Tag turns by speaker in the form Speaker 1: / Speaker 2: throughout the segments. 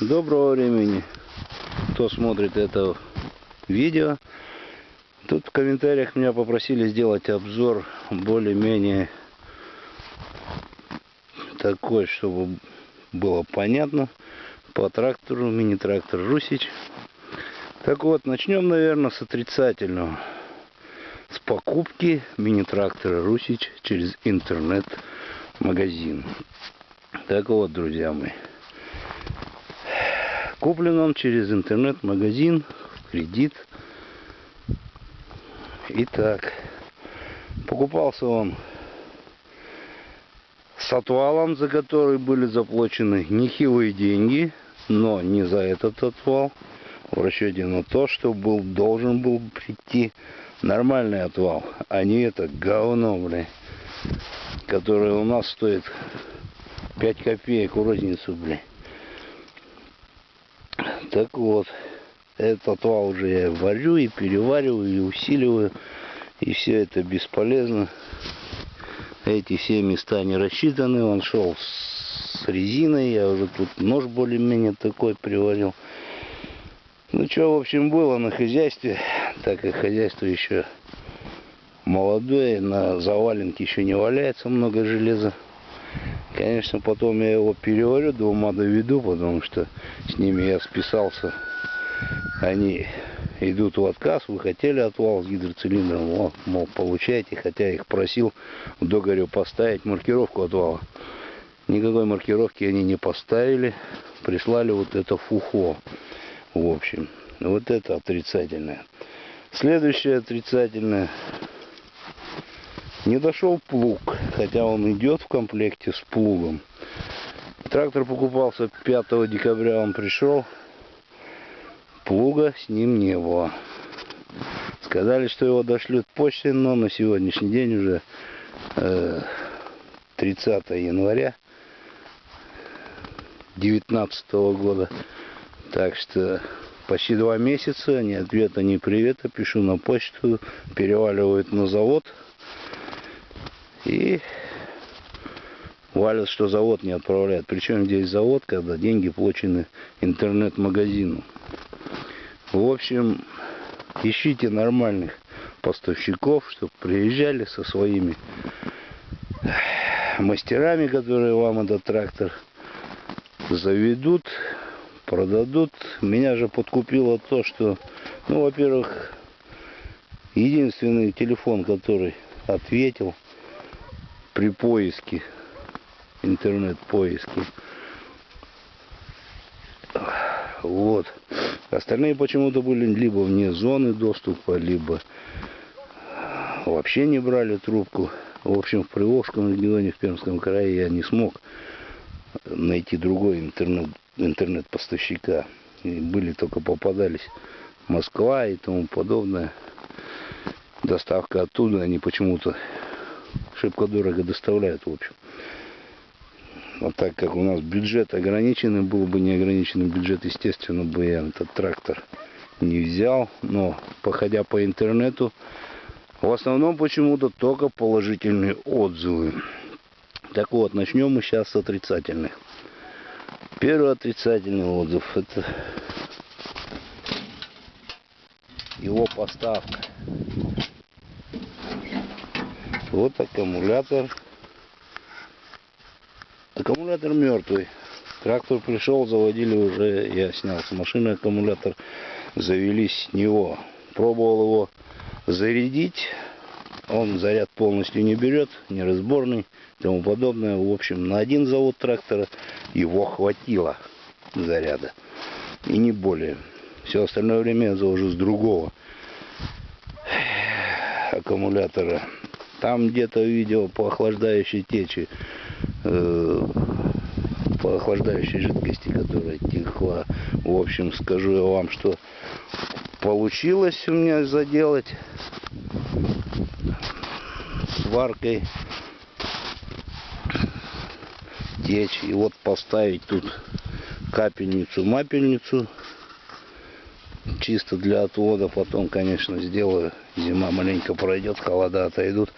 Speaker 1: Доброго времени, кто смотрит это видео. Тут в комментариях меня попросили сделать обзор более-менее такой, чтобы было понятно по трактору, мини-трактор Русич. Так вот, начнем, наверное, с отрицательного. С покупки мини-трактора Русич через интернет-магазин. Так вот, друзья мои. Куплен он через интернет-магазин в кредит. Итак, покупался он с отвалом, за который были заплачены нехилые деньги, но не за этот отвал, в расчете на то, что был, должен был прийти нормальный отвал, а не это говно, блин, которое у нас стоит 5 копеек у розницу, блин. Так вот, этот отвал уже я варю и перевариваю, и усиливаю. И все это бесполезно. Эти все места не рассчитаны. Он шел с резиной. Я уже тут нож более-менее такой приварил. Ну что, в общем, было на хозяйстве. Так как хозяйство еще молодое. На заваленке еще не валяется много железа. Конечно, потом я его переварю, до ума доведу, потому что с ними я списался. Они идут в отказ, вы хотели отвал с гидроцилиндром, вот, мол, получайте, хотя я их просил в договоре поставить маркировку отвала. Никакой маркировки они не поставили, прислали вот это фухо, в общем. Вот это отрицательное. Следующее отрицательное не дошел плуг, хотя он идет в комплекте с плугом. Трактор покупался 5 декабря, он пришел. Плуга с ним не было. Сказали, что его дошлют почтой, но на сегодняшний день уже э, 30 января 2019 года. Так что почти два месяца, ни ответа, ни привета. Пишу на почту, переваливают на завод. И валят, что завод не отправляет. Причем здесь завод, когда деньги получены интернет-магазину. В общем, ищите нормальных поставщиков, чтобы приезжали со своими мастерами, которые вам этот трактор заведут, продадут. Меня же подкупило то, что, ну, во-первых, единственный телефон, который ответил – при поиске, интернет-поиске. Вот. Остальные почему-то были либо вне зоны доступа, либо вообще не брали трубку. В общем, в Приволжском регионе, в Пермском крае я не смог найти другой интернет, интернет-поставщика. И были только попадались Москва и тому подобное. Доставка оттуда, они почему-то шибко дорого доставляют, в общем. А так как у нас бюджет ограниченный, был бы неограниченный бюджет, естественно, бы я этот трактор не взял. Но, походя по интернету, в основном почему-то только положительные отзывы. Так вот, начнем мы сейчас с отрицательных. Первый отрицательный отзыв это его поставка. Вот аккумулятор. Аккумулятор мертвый. Трактор пришел, заводили уже, я снял с машины аккумулятор, завелись с него. Пробовал его зарядить, он заряд полностью не берет, неразборный и тому подобное. В общем, на один завод трактора его хватило заряда. И не более. Все остальное время я завожу с другого аккумулятора. Там где-то видел по охлаждающей течи, э, по охлаждающей жидкости, которая текла. В общем, скажу я вам, что получилось у меня заделать сваркой течь. И вот поставить тут капельницу-мапельницу чисто для отвода. Потом, конечно, сделаю. Зима маленько пройдет, холода отойдут.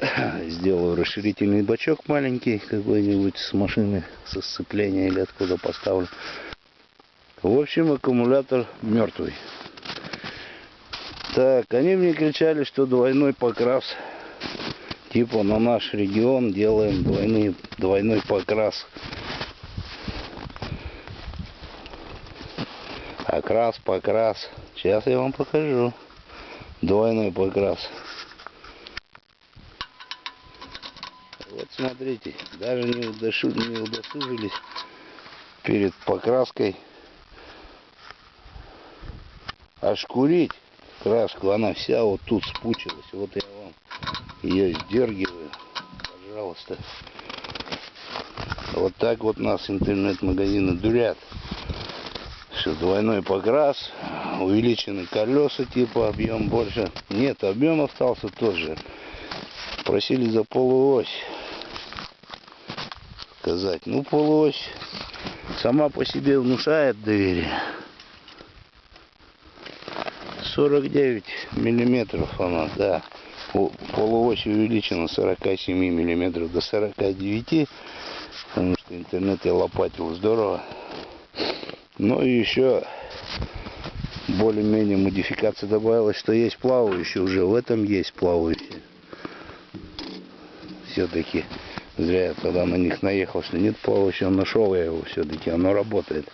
Speaker 1: Сделаю расширительный бачок маленький какой-нибудь с машины, со сцепления или откуда поставлю. В общем, аккумулятор мертвый. Так, они мне кричали, что двойной покрас. Типа на наш регион делаем двойный, двойной покрас. Окрас, покрас. Сейчас я вам покажу. Двойной покрас. Вот смотрите, даже не, удошу, не удосужились перед покраской ошкурить краску. Она вся вот тут спучилась. Вот я вам ее сдергиваю. Пожалуйста. Вот так вот нас интернет-магазины дурят. Что двойной покрас, увеличены колеса, типа объем больше. Нет, объем остался тот же. Просили за полуось сказать. Ну, полуось сама по себе внушает доверие. 49 миллиметров она, да. Полуось увеличена с 47 миллиметров до 49, потому что интернет я лопатил здорово. Ну и еще более-менее модификация добавилась, что есть плавающие уже. В этом есть плавающие. Все-таки зря я тогда на них наехал, что нет плавающего. Нашел я его все-таки, оно работает.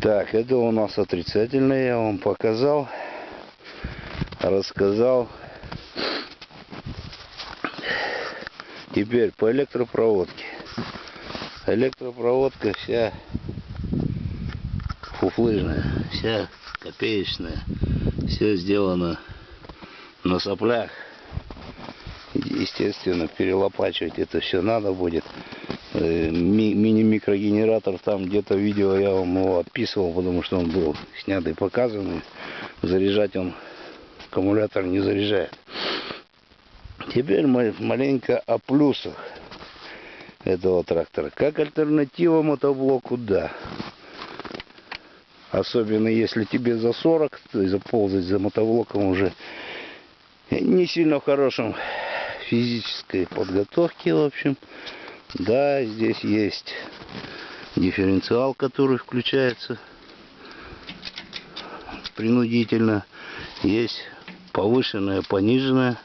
Speaker 1: Так, это у нас отрицательное, я вам показал, рассказал. Теперь по электропроводке. Электропроводка вся фуфлыжная, вся копеечная. Все сделано на соплях. Естественно, перелопачивать это все надо будет. Э, ми Мини-микрогенератор там где-то видео я вам его отписывал, потому что он был снят и показан. Заряжать он аккумулятор не заряжает. Теперь маленько о плюсах этого трактора. Как альтернатива мотоблоку, да. Особенно если тебе за 40, то есть заползать за мотоблоком уже не сильно в хорошем физической подготовке, в общем. Да, здесь есть дифференциал, который включается принудительно. Есть повышенная, пониженная.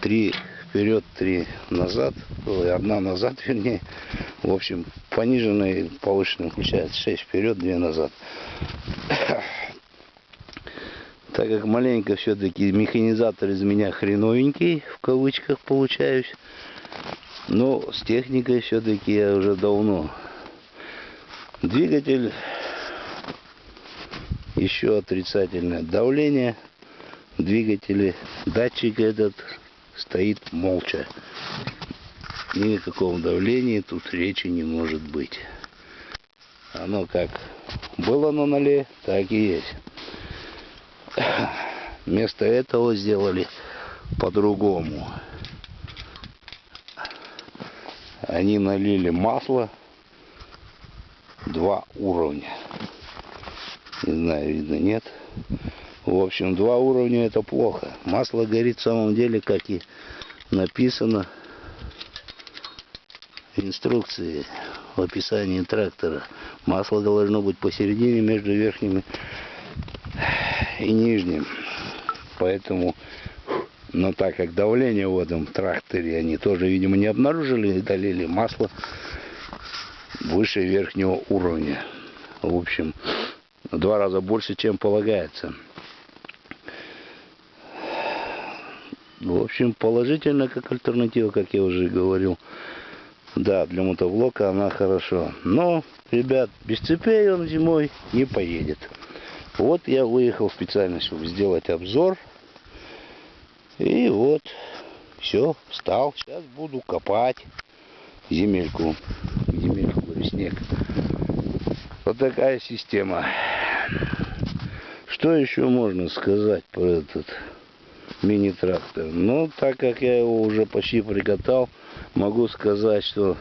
Speaker 1: Три вперед, три назад. Одна назад, вернее. В общем, пониженная и повышенная включается. Шесть вперед, две назад. Так как маленько все-таки механизатор из меня хреновенький, в кавычках получаюсь. Но с техникой все-таки я уже давно. Двигатель еще отрицательное давление. Двигатели, датчик этот стоит молча. Никакого давления тут речи не может быть. Оно как было на ноле, так и есть. Вместо этого сделали по-другому. Они налили масло два уровня. Не знаю, видно, нет. В общем, два уровня это плохо. Масло горит в самом деле, как и написано в инструкции в описании трактора. Масло должно быть посередине между верхними и нижним. Поэтому, но так как давление в этом тракторе они тоже, видимо, не обнаружили и долили масло выше верхнего уровня. В общем, в два раза больше, чем полагается. В общем, положительно как альтернатива, как я уже говорил. Да, для мотоблока она хорошо. Но, ребят, без цепей он зимой не поедет. Вот я выехал специально, чтобы сделать обзор. И вот, все, встал. Сейчас буду копать земельку. Земельку, снег. Вот такая система. Что еще можно сказать про этот мини-трактор? Ну, так как я его уже почти приготовил, могу сказать, что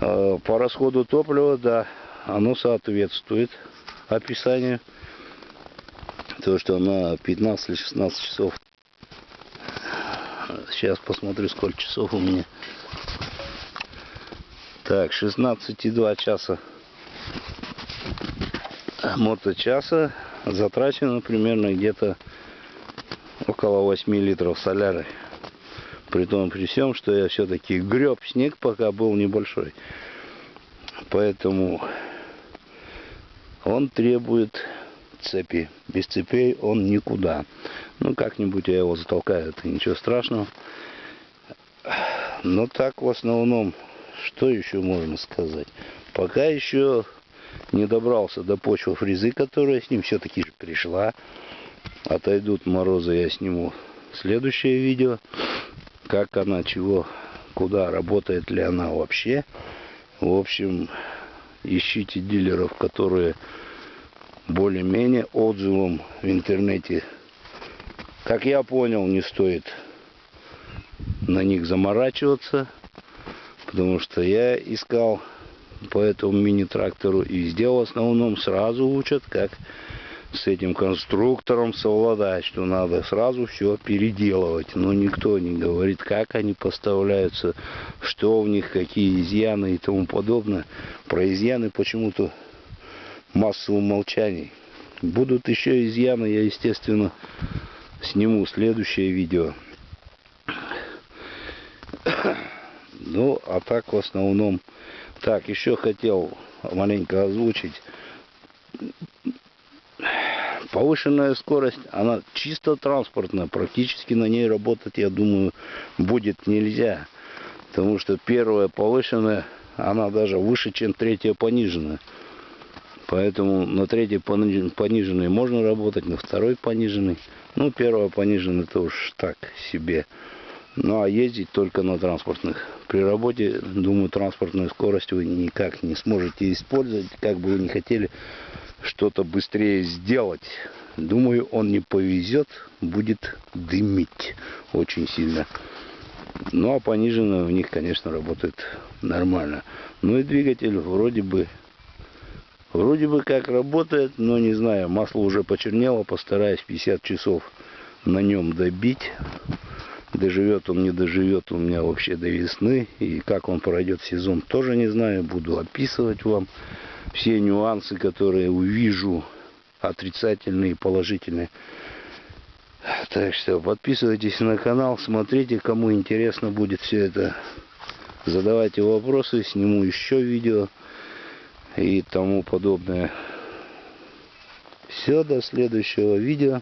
Speaker 1: э, по расходу топлива, да, оно соответствует описанию то, что на 15 или 16 часов. Сейчас посмотрю, сколько часов у меня. Так, 16,2 часа моточаса затрачено примерно где-то около 8 литров соляры. При том, при всем, что я все-таки греб снег, пока был небольшой. Поэтому он требует цепи. Без цепей он никуда. Ну, как-нибудь я его затолкаю, это ничего страшного. Но так в основном, что еще можно сказать? Пока еще не добрался до почвы фрезы, которая с ним все-таки пришла. Отойдут морозы, я сниму следующее видео. Как она, чего, куда, работает ли она вообще. В общем, ищите дилеров, которые более-менее отзывом в интернете. Как я понял, не стоит на них заморачиваться, потому что я искал по этому мини-трактору и везде в основном сразу учат, как с этим конструктором совладать, что надо сразу все переделывать. Но никто не говорит, как они поставляются, что в них, какие изъяны и тому подобное. Про изъяны почему-то массу умолчаний. Будут еще изъяны, я, естественно, сниму следующее видео. Ну, а так в основном... Так, еще хотел маленько озвучить. Повышенная скорость, она чисто транспортная. Практически на ней работать, я думаю, будет нельзя. Потому что первая повышенная, она даже выше, чем третья пониженная. Поэтому на третьей пониженной можно работать, на второй пониженной. Ну, первая пониженная это уж так себе. Ну, а ездить только на транспортных. При работе, думаю, транспортную скорость вы никак не сможете использовать, как бы вы не хотели что-то быстрее сделать. Думаю, он не повезет, будет дымить очень сильно. Ну, а пониженная у них, конечно, работает нормально. Ну и двигатель вроде бы Вроде бы как работает, но не знаю, масло уже почернело, постараюсь 50 часов на нем добить. Доживет он, не доживет у меня вообще до весны. И как он пройдет сезон, тоже не знаю. Буду описывать вам все нюансы, которые увижу, отрицательные положительные. Так что подписывайтесь на канал, смотрите, кому интересно будет все это. Задавайте вопросы, сниму еще видео и тому подобное. Все, до следующего видео.